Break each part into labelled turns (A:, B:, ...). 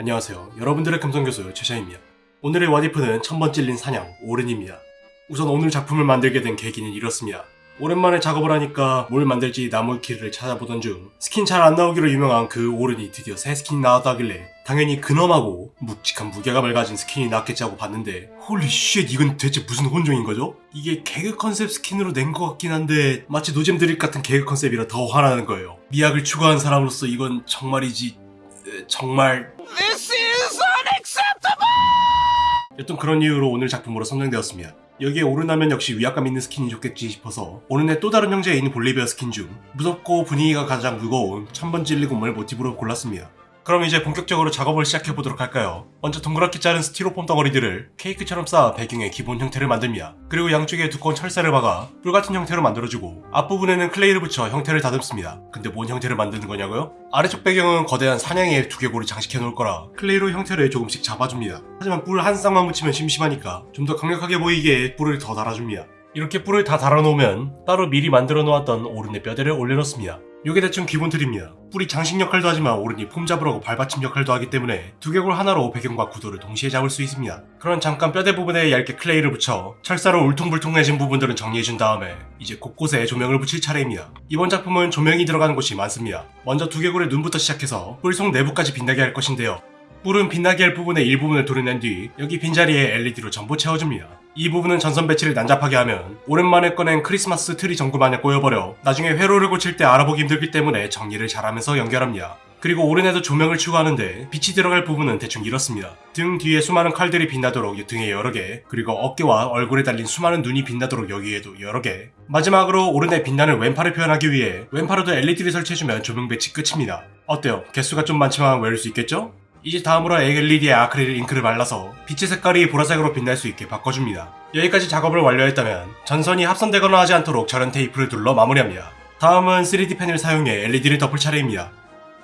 A: 안녕하세요. 여러분들의 금성교수 최샤입니다. 오늘의 와디프는 천번 찔린 산양 오른입니다. 우선 오늘 작품을 만들게 된 계기는 이렇습니다. 오랜만에 작업을 하니까 뭘 만들지 나무위키를 찾아보던 중 스킨 잘 안 나오기로 유명한 그 오른이 드디어 새 스킨이 나왔다 하길래 당연히 근엄하고 묵직한 무게감을 가진 스킨이 나왔겠지 하고 봤는데 holy shit 이건 대체 무슨 혼종인 거죠? 이게 개그 컨셉 스킨으로 낸 것 같긴 한데 마치 노잼 드립 같은 개그 컨셉이라 더 화나는 거예요. 미학을 추구한 사람으로서 이건 정말이지 에, 정말 여튼 그런 이유로 오늘 작품으로 선정되었습니다. 여기에 오른 하면 역시 위압감 있는 스킨이 좋겠지 싶어서 오른의 또 다른 형제인 볼리베어 스킨 중 무섭고 분위기가 가장 무거운 천번 찔린 곰을 모티브로 골랐습니다. 그럼 이제 본격적으로 작업을 시작해보도록 할까요? 먼저 동그랗게 자른 스티로폼 덩어리들을 케이크처럼 쌓아 배경의 기본 형태를 만듭니다. 그리고 양쪽에 두꺼운 철사를 박아 뿔 같은 형태로 만들어주고 앞부분에는 클레이를 붙여 형태를 다듬습니다. 근데 뭔 형태를 만드는 거냐고요? 아래쪽 배경은 거대한 산양의 두개골을 장식해 놓을 거라 클레이로 형태를 조금씩 잡아줍니다. 하지만 뿔 한 쌍만 묻히면 심심하니까 좀 더 강력하게 보이게 뿔을 더 달아줍니다. 이렇게 뿔을 다 달아놓으면 따로 미리 만들어 놓았던 오른의 뼈대를 올려놓습니다. 요게 대충 기본 틀입니다. 뿔이 장식 역할도 하지만 오른이 폼 잡으라고 발받침 역할도 하기 때문에 두개골 하나로 배경과 구도를 동시에 잡을 수 있습니다. 그럼 잠깐 뼈대 부분에 얇게 클레이를 붙여 철사로 울퉁불퉁해진 부분들은 정리해준 다음에 이제 곳곳에 조명을 붙일 차례입니다. 이번 작품은 조명이 들어가는 곳이 많습니다. 먼저 두개골의 눈부터 시작해서 뿔 속 내부까지 빛나게 할 것인데요. 뿔은 빛나게 할 부분의 일부분을 도려낸 뒤 여기 빈자리에 LED로 전부 채워줍니다. 이 부분은 전선 배치를 난잡하게 하면 오랜만에 꺼낸 크리스마스 트리 전구 마냥 꼬여버려 나중에 회로를 고칠 때 알아보기 힘들기 때문에 정리를 잘하면서 연결합니다. 그리고 오른에도 조명을 추가하는데 빛이 들어갈 부분은 대충 이렇습니다. 등 뒤에 수많은 칼들이 빛나도록 등에 여러 개, 그리고 어깨와 얼굴에 달린 수많은 눈이 빛나도록 여기에도 여러 개. 마지막으로 오른의 빛나는 왼팔을 표현하기 위해 왼팔에도 LED를 설치해주면 조명 배치 끝입니다. 어때요? 개수가 좀 많지만 외울 수 있겠죠? 이제 다음으로 LED에 아크릴 잉크를 발라서 빛의 색깔이 보라색으로 빛날 수 있게 바꿔줍니다. 여기까지 작업을 완료했다면 전선이 합선되거나 하지 않도록 절연 테이프를 둘러 마무리합니다. 다음은 3D 펜을 사용해 LED를 덮을 차례입니다.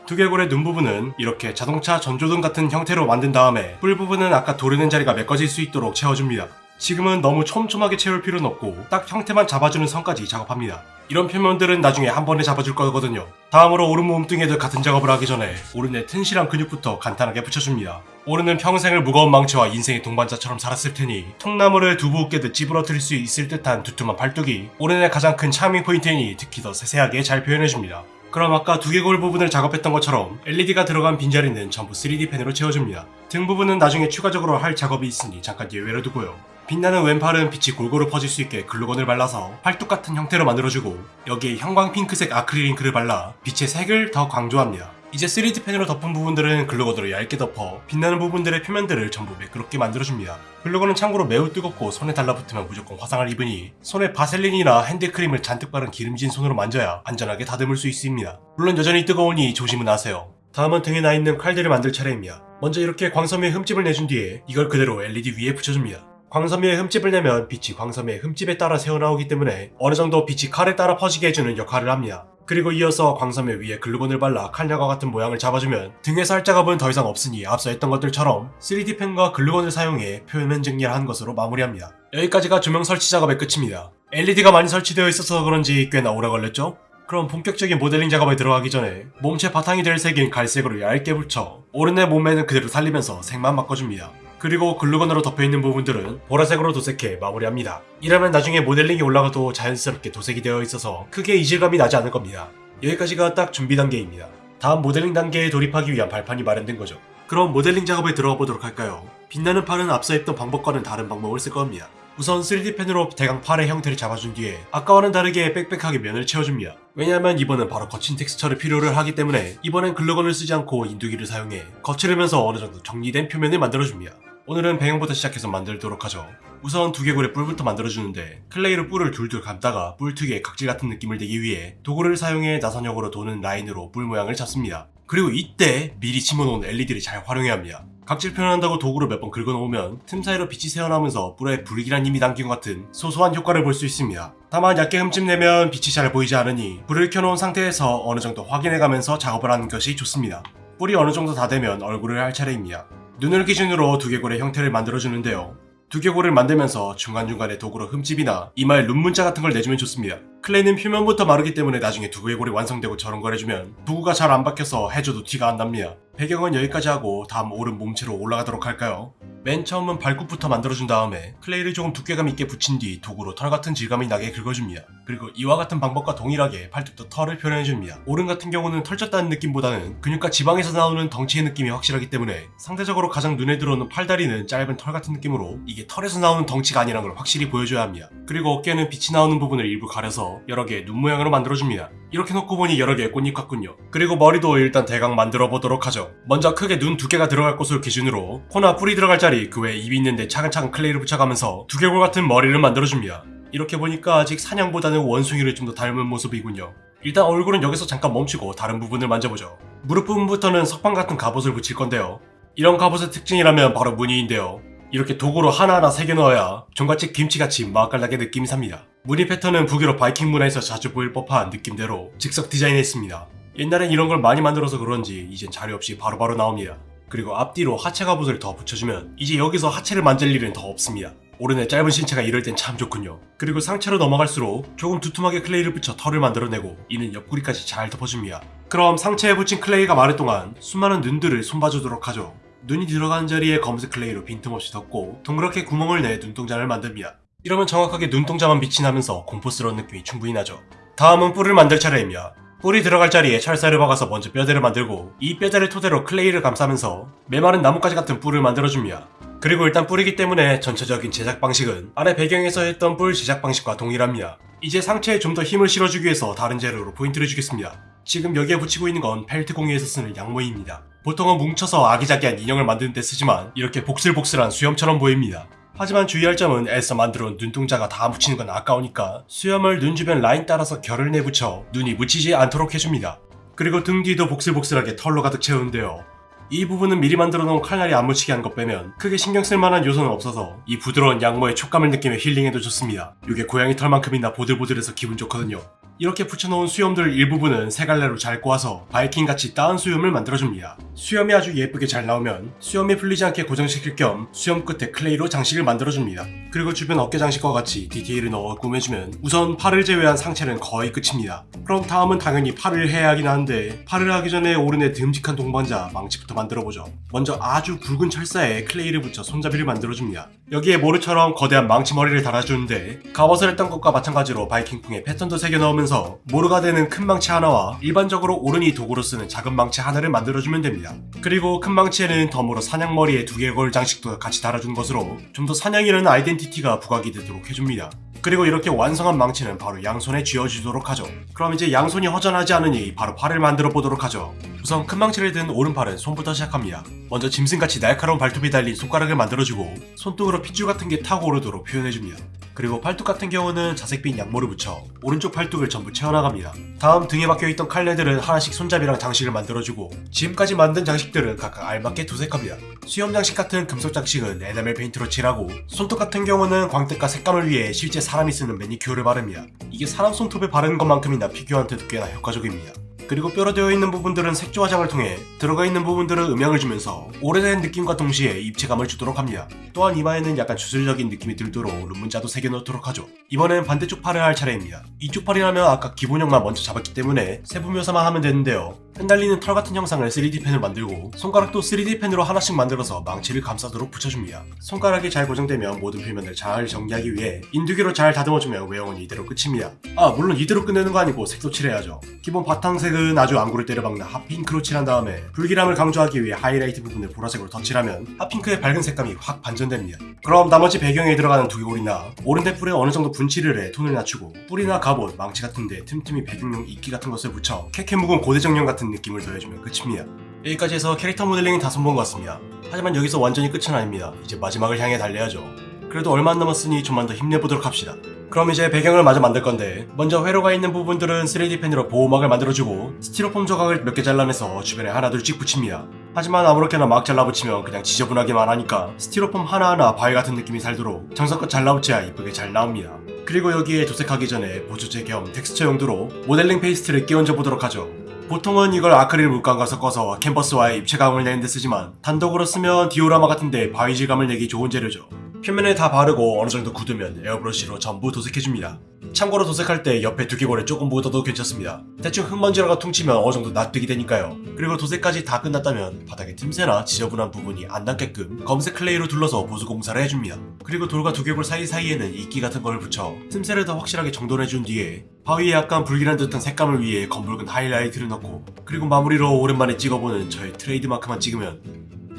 A: 두개골의 눈 부분은 이렇게 자동차 전조등 같은 형태로 만든 다음에 뿔 부분은 아까 도르는 자리가 메꿔질 수 있도록 채워줍니다. 지금은 너무 촘촘하게 채울 필요는 없고 딱 형태만 잡아주는 선까지 작업합니다. 이런 표면들은 나중에 한 번에 잡아줄 거거든요. 다음으로 오른 몸뚱이에도 같은 작업을 하기 전에 오른의 튼실한 근육부터 간단하게 붙여줍니다. 오른은 평생을 무거운 망치와 인생의 동반자처럼 살았을 테니 통나무를 두부 깨듯 찌부러뜨릴 수 있을 듯한 두툼한 팔뚝이 오른의 가장 큰 charming point이니 특히 더 세세하게 잘 표현해줍니다. 그럼 아까 두개골 부분을 작업했던 것처럼 LED가 들어간 빈자리는 전부 3D 펜으로 채워줍니다. 등 부분은 나중에 추가적으로 할 작업이 있으니 잠깐 예외로 두고요. 빛나는 왼팔은 빛이 골고루 퍼질 수 있게 글루건을 발라서 팔뚝 같은 형태로 만들어주고 여기에 형광 핑크색 아크릴 잉크를 발라 빛의 색을 더 강조합니다. 이제 3D 펜으로 덮은 부분들은 글루건으로 얇게 덮어 빛나는 부분들의 표면들을 전부 매끄럽게 만들어줍니다. 글루건은 참고로 매우 뜨겁고 손에 달라붙으면 무조건 화상을 입으니 손에 바셀린이나 핸드크림을 잔뜩 바른 기름진 손으로 만져야 안전하게 다듬을 수 있습니다. 물론 여전히 뜨거우니 조심은 하세요. 다음은 등에 나 있는 칼들을 만들 차례입니다. 먼저 이렇게 광섬유에 흠집을 내준 뒤에 이걸 그대로 LED 위에 붙여줍니다. 광섬유에 흠집을 내면 빛이 광섬유의 흠집에 따라 새어나오기 때문에 어느 정도 빛이 칼에 따라 퍼지게 해주는 역할을 합니다. 그리고 이어서 광섬유 위에 글루건을 발라 칼냐과 같은 모양을 잡아주면 등의 살짝압은 더 이상 없으니 앞서 했던 것들처럼 3D 펜과 글루건을 사용해 표면 정리를 한 것으로 마무리합니다. 여기까지가 조명 설치 작업의 끝입니다. LED가 많이 설치되어 있어서 그런지 꽤나 오래 걸렸죠? 그럼 본격적인 모델링 작업에 들어가기 전에 몸체 바탕이 될 색인 갈색으로 얇게 붙여 오른의 몸매는 그대로 살리면서 색만 바꿔줍니다. 그리고 글루건으로 덮여있는 부분들은 보라색으로 도색해 마무리합니다. 이러면 나중에 모델링이 올라가도 자연스럽게 도색이 되어 있어서 크게 이질감이 나지 않을 겁니다. 여기까지가 딱 준비 단계입니다. 다음 모델링 단계에 돌입하기 위한 발판이 마련된 거죠. 그럼 모델링 작업에 들어가 보도록 할까요? 빛나는 팔은 앞서 했던 방법과는 다른 방법을 쓸 겁니다. 우선 3D 펜으로 대강 팔의 형태를 잡아준 뒤에 아까와는 다르게 빽빽하게 면을 채워줍니다. 왜냐하면 이번엔 바로 거친 texture를 표현을 하기 때문에 이번엔 글루건을 쓰지 않고 인두기를 사용해 거칠으면서 어느 정도 정리된 표면을 만들어줍니다. 오늘은 배경부터 시작해서 만들도록 하죠. 우선 두개골의 뿔부터 만들어주는데 클레이로 뿔을 둘둘 감다가 뿔 특유의 각질 같은 느낌을 내기 위해 도구를 사용해 나선형으로 도는 라인으로 뿔 모양을 잡습니다. 그리고 이때 미리 심어놓은 LED를 잘 활용해야 합니다. 각질 표현한다고 도구를 몇 번 긁어놓으면 틈 사이로 빛이 새어나오면서 뿔에 불길한 힘이 담긴 것 같은 소소한 효과를 볼 수 있습니다. 다만 얇게 흠집 내면 빛이 잘 보이지 않으니 불을 켜놓은 상태에서 어느 정도 확인해가면서 작업을 하는 것이 좋습니다. 뿔이 어느 정도 다 되면 얼굴을 할 차례입니다. 눈을 기준으로 두개골의 형태를 만들어주는데요. 두개골을 만들면서 중간중간에 도구로 흠집이나 이마에 룬문자 같은 걸 내주면 좋습니다. 클레이는 표면부터 마르기 때문에 나중에 두개골이 완성되고 저런 걸 해주면 도구가 잘 안 박혀서 해줘도 티가 안 납니다. 배경은 여기까지 하고 다음 오른 몸체로 올라가도록 할까요? 맨 처음은 발굽부터 만들어준 다음에 클레이를 조금 두께감 있게 붙인 뒤 도구로 털 같은 질감이 나게 긁어줍니다. 그리고 이와 같은 방법과 동일하게 팔뚝도 털을 표현해줍니다. 오른 같은 경우는 털쪘다는 느낌보다는 근육과 지방에서 나오는 덩치의 느낌이 확실하기 때문에 상대적으로 가장 눈에 들어오는 팔다리는 짧은 털 같은 느낌으로 이게 털에서 나오는 덩치가 아니라는 걸 확실히 보여줘야 합니다. 그리고 어깨는 빛이 나오는 부분을 일부 가려서 여러 개의 눈 모양으로 만들어줍니다. 이렇게 놓고 보니 여러 개의 꽃잎 같군요. 그리고 머리도 일단 대강 만들어 보도록 하죠. 먼저 크게 눈 두 개가 들어갈 곳을 기준으로 코나 뿌리 들어갈 자리 그 외에 입이 있는데 차근차근 클레이를 붙여가면서 두개골 같은 머리를 만들어줍니다. 이렇게 보니까 아직 사냥보다는 원숭이를 좀 더 닮은 모습이군요. 일단 얼굴은 여기서 잠깐 멈추고 다른 부분을 만져보죠. 무릎 부분부터는 석방 같은 갑옷을 붙일 건데요. 이런 갑옷의 특징이라면 바로 무늬인데요. 이렇게 도구로 하나하나 새겨 넣어야 종갓집 김치같이 맛깔나게 느낌이 삽니다. 무늬 패턴은 북유럽 바이킹 문화에서 자주 보일 법한 느낌대로 즉석 디자인했습니다. 옛날엔 이런 걸 많이 만들어서 그런지 이젠 자료 없이 바로바로 나옵니다. 그리고 앞뒤로 하체 갑옷을 더 붙여주면 이제 여기서 하체를 만질 일은 더 없습니다. 오른의 짧은 신체가 이럴 땐 참 좋군요. 그리고 상체로 넘어갈수록 조금 두툼하게 클레이를 붙여 털을 만들어내고 이는 옆구리까지 잘 덮어줍니다. 그럼 상체에 붙인 클레이가 마를 동안 수많은 눈들을 손봐주도록 하죠. 눈이 들어가는 자리에 검은색 클레이로 빈틈없이 덮고 동그랗게 구멍을 내 눈동자를 만듭니다. 이러면 정확하게 눈동자만 빛이 나면서 공포스러운 느낌이 충분히 나죠. 다음은 뿔을 만들 차례입니다. 뿔이 들어갈 자리에 철사를 박아서 먼저 뼈대를 만들고 이 뼈대를 토대로 클레이를 감싸면서 메마른 나뭇가지 같은 뿔을 만들어줍니다. 그리고 일단 뿔이기 때문에 전체적인 제작 방식은 아래 배경에서 했던 뿔 제작 방식과 동일합니다. 이제 상체에 좀 더 힘을 실어주기 위해서 다른 재료로 포인트를 주겠습니다. 지금 여기에 붙이고 있는 건 펠트 공예에서 쓰는 양모입니다. 보통은 뭉쳐서 아기자기한 인형을 만드는 데 쓰지만 이렇게 복슬복슬한 수염처럼 보입니다. 하지만 주의할 점은 애써 만들어온 눈동자가 다 묻히는 건 아까우니까 수염을 눈 주변 라인 따라서 결을 내붙여 눈이 묻히지 않도록 해줍니다. 그리고 등 뒤도 복슬복슬하게 털로 가득 채우는데요. 이 부분은 미리 만들어 놓은 칼날이 안 묻히게 한 것 빼면 크게 신경 쓸 만한 요소는 없어서 이 부드러운 양모의 촉감을 느끼며 힐링해도 좋습니다. 이게 고양이 털만큼이나 보들보들해서 기분 좋거든요. 이렇게 붙여놓은 수염들 일부분은 세 갈래로 잘 꼬아서 바이킹같이 땋은 수염을 만들어줍니다. 수염이 아주 예쁘게 잘 나오면 수염이 풀리지 않게 고정시킬 겸 수염 끝에 클레이로 장식을 만들어줍니다. 그리고 주변 어깨 장식과 같이 디테일을 넣어 꾸며주면 우선 팔을 제외한 상체는 거의 끝입니다. 그럼 다음은 당연히 팔을 해야 하긴 하는데 팔을 하기 전에 오른의 듬직한 동반자 망치부터 만들어보죠. 먼저 아주 굵은 철사에 클레이를 붙여 손잡이를 만들어줍니다. 여기에 모르처럼 거대한 망치 머리를 달아주는데 갑옷을 했던 것과 마찬가지로 바이킹풍에 패턴도 새겨 넣으면서 모르가 되는 큰 망치 하나와 일반적으로 오른이 도구로 쓰는 작은 망치 하나를 만들어주면 됩니다. 그리고 큰 망치에는 덤으로 사냥머리에 두 개의 걸 장식도 같이 달아준 것으로 좀 더 사냥이라는 아이덴티티가 부각이 되도록 해줍니다. 그리고 이렇게 완성한 망치는 바로 양손에 쥐어주도록 하죠. 그럼 이제 양손이 허전하지 않으니 바로 팔을 만들어 보도록 하죠. 우선 큰 망치를 든 오른팔은 손부터 시작합니다. 먼저 짐승같이 날카로운 발톱이 달린 손가락을 만들어주고 손등으로 핏줄 같은 게 타고 오르도록 표현해줍니다. 그리고 팔뚝 같은 경우는 자색빛 양모를 붙여 오른쪽 팔뚝을 전부 채워나갑니다. 다음 등에 박혀있던 칼날들은 하나씩 손잡이랑 장식을 만들어주고 지금까지 만든 장식들은 각각 알맞게 도색합니다. 수염 장식 같은 금속 장식은 에나멜 페인트로 칠하고 손톱 같은 경우는 광택과 색감을 위해 실제 사람이 쓰는 매니큐어를 바릅니다. 이게 사람 손톱에 바르는 것만큼이나 피규어한테도 꽤나 효과적입니다. 그리고 뼈로 되어 있는 부분들은 색조 화장을 통해 들어가 있는 부분들은 음영을 주면서 오래된 느낌과 동시에 입체감을 주도록 합니다. 또한 이마에는 약간 주술적인 느낌이 들도록 룬문자도 새겨넣도록 하죠. 이번엔 반대쪽 팔을 할 차례입니다. 이쪽 팔이라면 아까 기본형만 먼저 잡았기 때문에 세부 묘사만 하면 되는데요. 흩날리는 털 같은 형상을 3D펜으로 만들고 손가락도 3D펜으로 하나씩 만들어서 망치를 감싸도록 붙여줍니다. 손가락이 잘 고정되면 모든 표면을 잘 정리하기 위해 인두기로 잘 다듬어주면 외형은 이대로 끝입니다. 아 물론 이대로 끝내는 거 아니고 색도 칠해야죠. 기본 바탕색은 아주 안구를 때려박는 핫핑크로 칠한 다음에 불길함을 강조하기 위해 하이라이트 부분을 보라색으로 덧칠하면 핫핑크의 밝은 색감이 확 반전됩니다. 그럼 나머지 배경에 들어가는 두개골이나 오른의 뿔에 어느 정도 분칠을 해 톤을 낮추고 뿔이나 갑옷, 망치 같은데 틈틈이 배경용 이끼 같은 것을 붙여 케케묵은 고대정령 같은 느낌을 더해주면 끝입니다. 여기까지 해서 캐릭터 모델링이 다 손본 것 같습니다. 하지만 여기서 완전히 끝은 아닙니다. 이제 마지막을 향해 달려야죠. 그래도 얼마 안 남았으니 좀만 더 힘내보도록 합시다. 그럼 이제 배경을 마저 만들 건데 먼저 회로가 있는 부분들은 3D 펜으로 보호막을 만들어주고 스티로폼 조각을 몇 개 잘라내서 주변에 하나 둘씩 붙입니다. 하지만 아무렇게나 막 잘라붙이면 그냥 지저분하기만 하니까 스티로폼 하나하나 바위 같은 느낌이 살도록 정성껏 잘라붙여야 이쁘게 잘 나옵니다. 그리고 여기에 도색하기 전에 보조제 겸 텍스처 용도로 모델링 페이스트를 끼얹어 보도록 하죠. 보통은 이걸 아크릴 물감과 섞어서 캔버스와의 입체감을 내는 데 쓰지만 단독으로 쓰면 디오라마 같은데 바위 질감을 내기 좋은 재료죠. 표면에 다 바르고 어느 정도 굳으면 에어브러쉬로 전부 도색해줍니다. 참고로 도색할 때 옆에 두개골에 조금 묻어도 괜찮습니다. 대충 흙먼지라고 퉁치면 어느 정도 납득이 되니까요. 그리고 도색까지 다 끝났다면 바닥에 틈새나 지저분한 부분이 안 남게끔 검은색 클레이로 둘러서 보수 공사를 해줍니다. 그리고 돌과 두개골 사이사이에는 이끼 같은 걸 붙여 틈새를 더 확실하게 정돈해준 뒤에 바위에 약간 불길한 듯한 색감을 위해 검붉은 하이라이트를 넣고 그리고 마무리로 오랜만에 찍어보는 저의 트레이드마크만 찍으면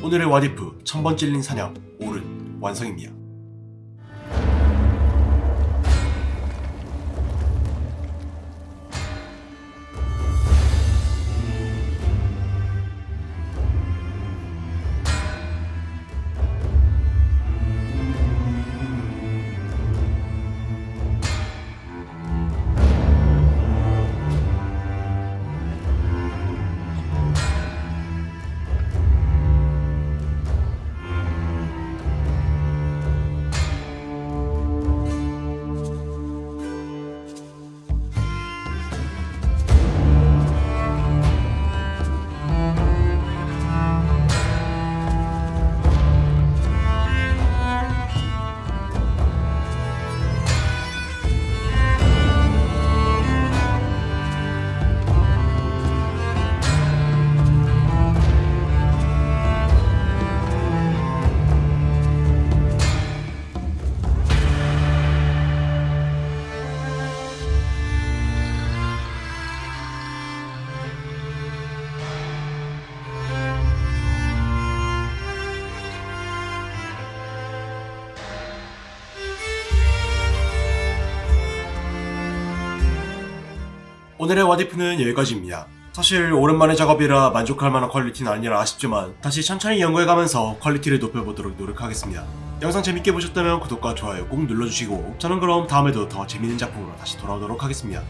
A: 오늘의 와디프 천번 찔린 사냥 오른 완성입니다. 오늘의 와디프는 여기까지입니다. 사실 오랜만에 작업이라 만족할 만한 퀄리티는 아니라 아쉽지만 다시 천천히 연구해가면서 퀄리티를 높여보도록 노력하겠습니다. 영상 재밌게 보셨다면 구독과 좋아요 꼭 눌러주시고 저는 그럼 다음에도 더 재밌는 작품으로 다시 돌아오도록 하겠습니다.